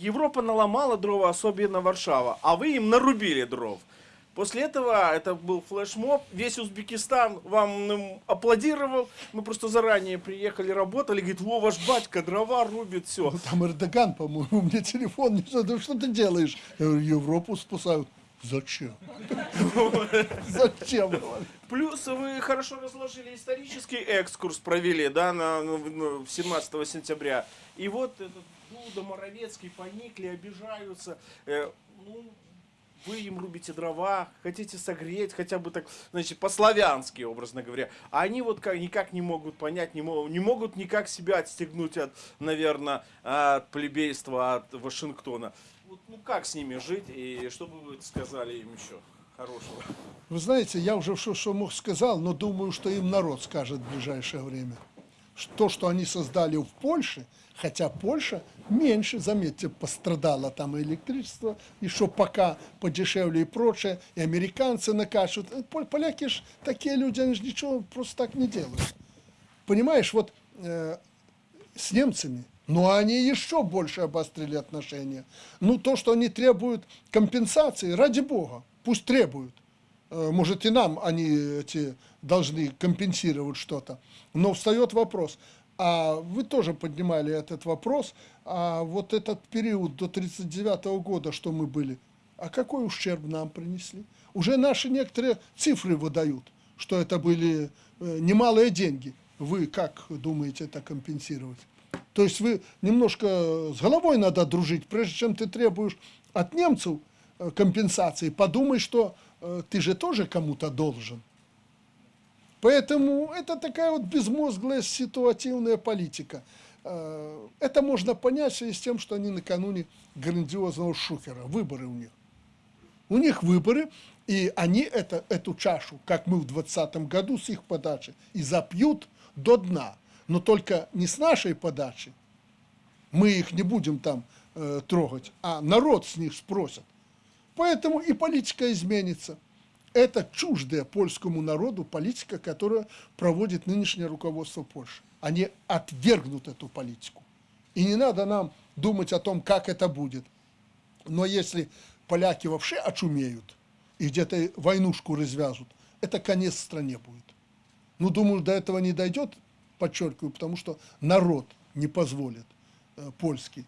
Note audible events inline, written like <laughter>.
Европа наломала дрова, особенно Варшава, а вы им нарубили дров. После этого это был флешмоб, весь Узбекистан вам аплодировал, мы просто заранее приехали, работали, говорит, во, ваш батька дрова рубит, все. Ну, Там Эрдоган, по-моему, <laughs> мне телефон не задал. Что ты делаешь? Я говорю, Европу спасают. Зачем? <laughs> Зачем? Плюс вы хорошо разложили исторический экскурс, провели, да, на, на- на- 17 сентября. И вот этот Дуда, Моровецкий поникли, обижаются. Э, ну, вы им рубите дрова, хотите согреть, хотя бы так, значит, по-славянски, образно говоря. А они вот как, никак не могут понять, не, мо- не могут никак себя отстегнуть от, наверное, от плебейства, от Вашингтона. Вот, ну как с ними жить, и что бы вы сказали им еще хорошего? Вы знаете, я уже что, что мог сказал, но думаю, что им народ скажет в ближайшее время. То, что они создали в Польше, хотя Польша меньше, заметьте, пострадала там и электричество, что пока подешевле и прочее, и американцы накачивают. Э, пол- Поляки ж такие люди, они же ничего просто так не делают. Понимаешь, вот э, с немцами, но они еще больше обострили отношения. Ну, то, что они требуют компенсации, ради бога, пусть требуют. Э, Может, и нам они эти должны компенсировать что-то. Но встает вопрос, а вы тоже поднимали этот вопрос, а вот этот период до 1939 года, что мы были, а какой ущерб нам принесли? Уже наши некоторые цифры выдают, что это были э, немалые деньги. Вы как думаете это компенсировать? То есть вы немножко с головой надо дружить, прежде чем ты требуешь от немцев э, компенсации, подумай, что ты же тоже кому-то должен. Поэтому это такая вот безмозглая ситуативная политика. Э, Это можно понять в связи с тем, что они накануне грандиозного шухера, выборы у них. У них выборы, и они это, эту чашу, как мы в 2020 году с их подачи, и запьют до дна. Но только не с нашей подачи, мы их не будем там э, трогать, а народ с них спросит. Поэтому и политика изменится. Это чуждая польскому народу политика, которую проводит нынешнее руководство Польши. Они отвергнут эту политику. И не надо нам думать о том, как это будет. Но если поляки вообще очумеют и где-то войнушку развяжут, это конец стране будет. Ну, думаю, до этого не дойдет, подчеркиваю, потому что народ не позволит э, польский